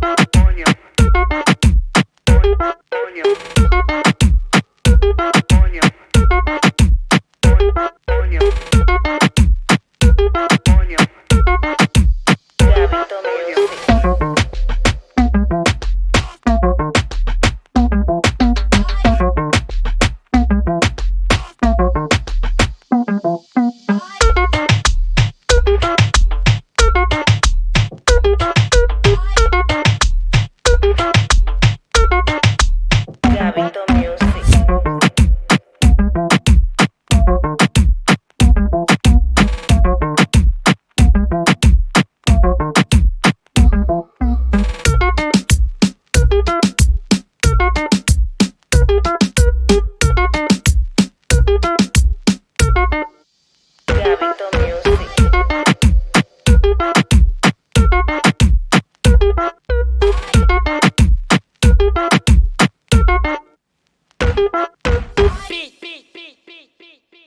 Bye.